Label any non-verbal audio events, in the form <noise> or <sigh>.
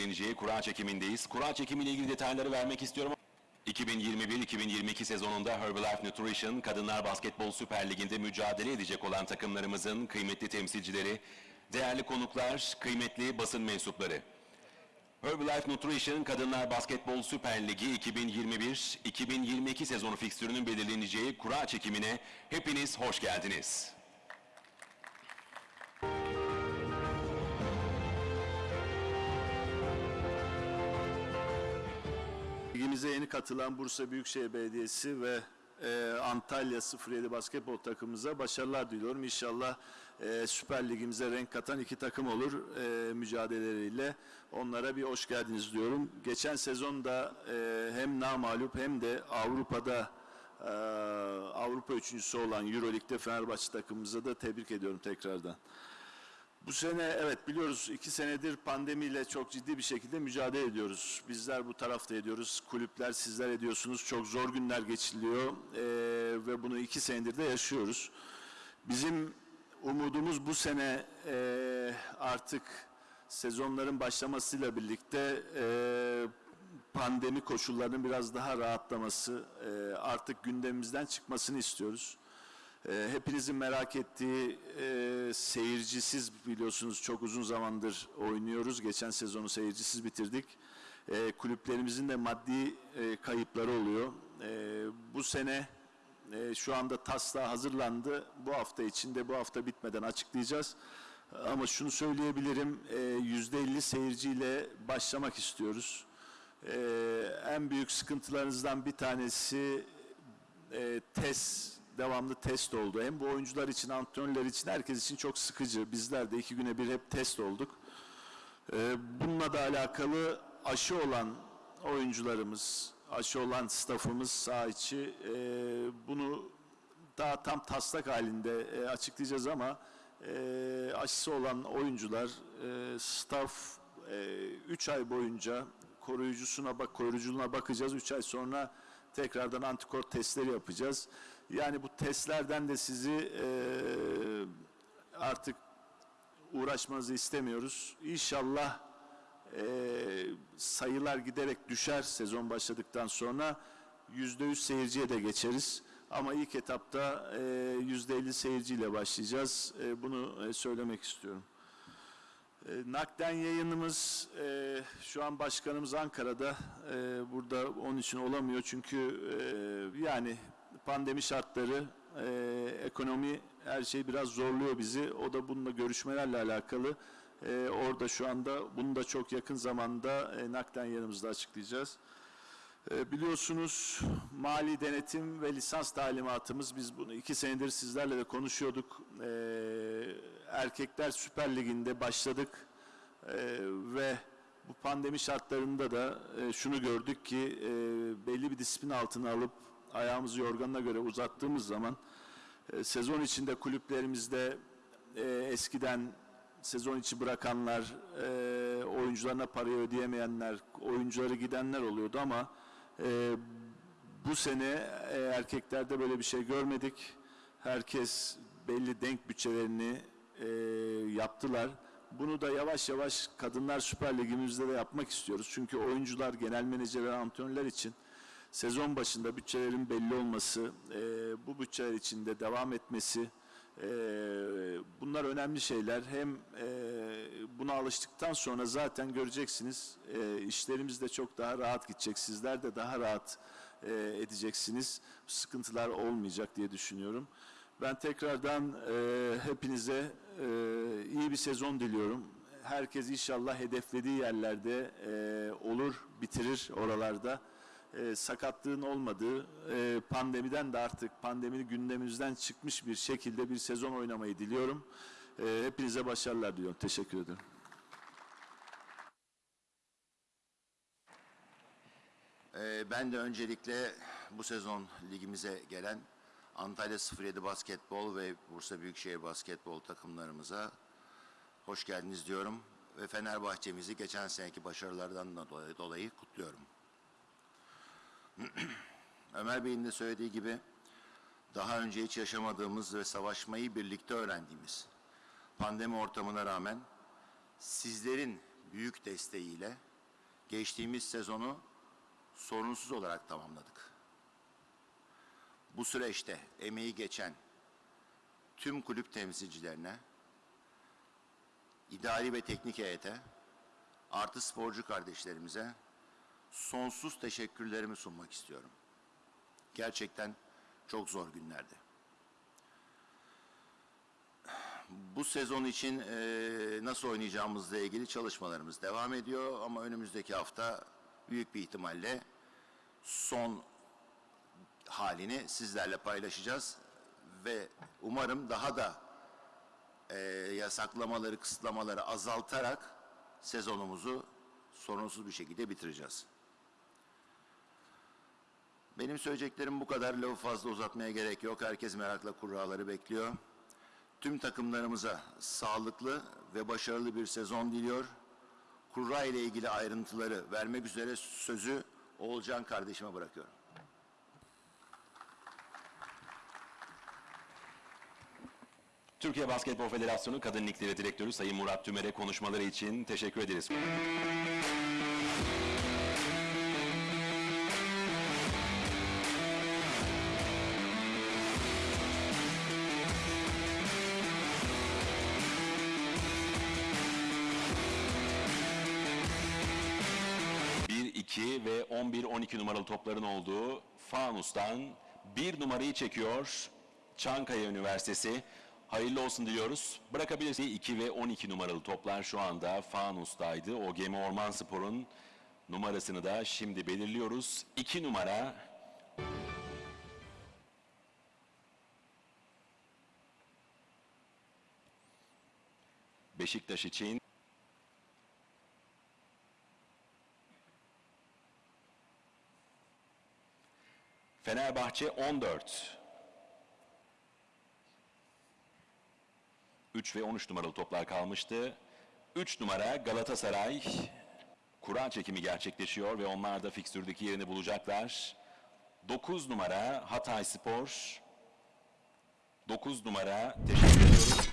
belirleneceği kura çekimindeyiz. Kura çekimiyle ilgili detayları vermek istiyorum. 2021-2022 sezonunda Herbalife Nutrition Kadınlar Basketbol Süper Ligi'nde mücadele edecek olan takımlarımızın kıymetli temsilcileri, değerli konuklar, kıymetli basın mensupları. Herbalife Nutrition Kadınlar Basketbol Süper Ligi 2021-2022 sezonu fikstürünün belirleneceği kura çekimine hepiniz hoş geldiniz. Ligimize yeni katılan Bursa Büyükşehir Belediyesi ve e, Antalya 07 basketbol takımımıza başarılar diliyorum. İnşallah e, Süper Ligimize renk katan iki takım olur e, mücadeleleriyle. Onlara bir hoş geldiniz diyorum. Geçen sezonda e, hem namalup hem de Avrupa'da e, Avrupa üçüncüsü olan Euroleague'de Fenerbahçe takımımıza da tebrik ediyorum tekrardan. Bu sene evet biliyoruz iki senedir pandemiyle çok ciddi bir şekilde mücadele ediyoruz. Bizler bu tarafta ediyoruz, kulüpler sizler ediyorsunuz. Çok zor günler geçiliyor eee, ve bunu iki senedir de yaşıyoruz. Bizim umudumuz bu sene eee, artık sezonların başlamasıyla birlikte eee, pandemi koşullarının biraz daha rahatlaması, eee, artık gündemimizden çıkmasını istiyoruz. Ee, hepinizin merak ettiği e, seyircisiz biliyorsunuz çok uzun zamandır oynuyoruz. Geçen sezonu seyircisiz bitirdik. E, kulüplerimizin de maddi e, kayıpları oluyor. E, bu sene e, şu anda taslağı hazırlandı. Bu hafta içinde bu hafta bitmeden açıklayacağız. Ama şunu söyleyebilirim, e, %50 seyirciyle başlamak istiyoruz. E, en büyük sıkıntılarınızdan bir tanesi e, test devamlı test oldu. Hem bu oyuncular için, antrenörler için, herkes için çok sıkıcı. Bizler de iki güne bir hep test olduk. E, bununla da alakalı aşı olan oyuncularımız, aşı olan staffımız saha içi e, bunu daha tam taslak halinde e, açıklayacağız ama e, aşısı olan oyuncular, e, staff 3 ay boyunca koruyucusuna bak koruyuculuğuna bakacağız. 3 ay sonra tekrardan antikor testleri yapacağız. Yani bu testlerden de sizi e, artık uğraşmanızı istemiyoruz. İnşallah e, sayılar giderek düşer sezon başladıktan sonra yüzde yüz seyirciye de geçeriz. Ama ilk etapta e, yüzde elli seyirciyle başlayacağız. E, bunu e, söylemek istiyorum. E, Nakden yayınımız e, şu an başkanımız Ankara'da. E, burada onun için olamıyor çünkü e, yani pandemi şartları, e, ekonomi her şey biraz zorluyor bizi. O da bununla görüşmelerle alakalı. E, orada şu anda bunu da çok yakın zamanda e, Nakden yayınımızda açıklayacağız. E, Biliyorsunuz mali denetim ve lisans talimatımız biz bunu iki senedir sizlerle de konuşuyorduk. E, Erkekler Süper Ligi'nde başladık E, ve bu pandemi şartlarında da e, şunu gördük ki e, belli bir disiplin altına alıp ayağımızı yorganına göre uzattığımız zaman e, sezon içinde kulüplerimizde e, eskiden sezon içi bırakanlar, e, oyuncularına parayı ödeyemeyenler, oyuncuları gidenler oluyordu ama e, bu sene e, erkeklerde böyle bir şey görmedik. Herkes belli denk bütçelerini e, yaptılar. Bunu da yavaş yavaş Kadınlar Süper Ligimizde de yapmak istiyoruz. Çünkü oyuncular, genel menajerler, antrenörler için sezon başında bütçelerin belli olması, e, bu bütçeler içinde devam etmesi, e, bunlar önemli şeyler. Hem e, buna alıştıktan sonra zaten göreceksiniz e, işlerimiz de çok daha rahat gidecek. Sizler de daha rahat e, edeceksiniz. Sıkıntılar olmayacak diye düşünüyorum. Ben tekrardan e, hepinize e, iyi bir sezon diliyorum. Herkes inşallah hedeflediği yerlerde e, olur, bitirir oralarda. E, sakatlığın olmadığı, e, pandemiden de artık pandeminin gündemimizden çıkmış bir şekilde bir sezon oynamayı diliyorum. E, hepinize başarılar diliyorum. Teşekkür ederim. Ee, Ben de öncelikle bu sezon ligimize gelen Antalya 07 Basketbol ve Bursa Büyükşehir Basketbol takımlarımıza hoş geldiniz diyorum. Ve Fenerbahçe'mizi geçen seneki başarılardan da dolayı, dolayı kutluyorum. <clears throat> Ömer Bey'in de söylediği gibi daha önce hiç yaşamadığımız ve savaşmayı birlikte öğrendiğimiz pandemi ortamına rağmen sizlerin büyük desteğiyle geçtiğimiz sezonu sorunsuz olarak tamamladık. Bu süreçte emeği geçen tüm kulüp temsilcilerine, idari ve teknik heyete, artı sporcu kardeşlerimize sonsuz teşekkürlerimi sunmak istiyorum. Gerçekten çok zor günlerdi. Bu sezon için eee, nasıl oynayacağımızla ilgili çalışmalarımız devam ediyor ama önümüzdeki hafta büyük bir ihtimalle son halini sizlerle paylaşacağız ve umarım daha da eee, yasaklamaları, kısıtlamaları azaltarak sezonumuzu sorunsuz bir şekilde bitireceğiz. Benim söyleyeceklerim bu kadar. Lafı fazla uzatmaya gerek yok. Herkes merakla kurraları bekliyor. Tüm takımlarımıza sağlıklı ve başarılı bir sezon diliyor. Kurra ile ilgili ayrıntıları vermek üzere sözü Oğulcan kardeşime bırakıyorum. Türkiye Basketbol Federasyonu Kadın Ligleri Direktörü Sayın Murat Tümer'e konuşmaları için teşekkür ederiz. Bir, iki ve 11-12 numaralı topların olduğu Fanus'tan bir numarayı çekiyor Çankaya Üniversitesi. Hayırlı olsun diliyoruz. Bırakabilirsiniz. 2 ve 12 numaralı toplar şu anda Fanus'taydı. O Gemi Orman Spor'un numarasını da şimdi belirliyoruz. 2 numara Beşiktaş için Fenerbahçe 14. 3 ve 13 numaralı toplar kalmıştı. 3 numara Galatasaray. Kura çekimi gerçekleşiyor ve onlar da fikstürdeki yerini bulacaklar. 9 numara Hatay Spor. 9 numara teşekkür ediyoruz.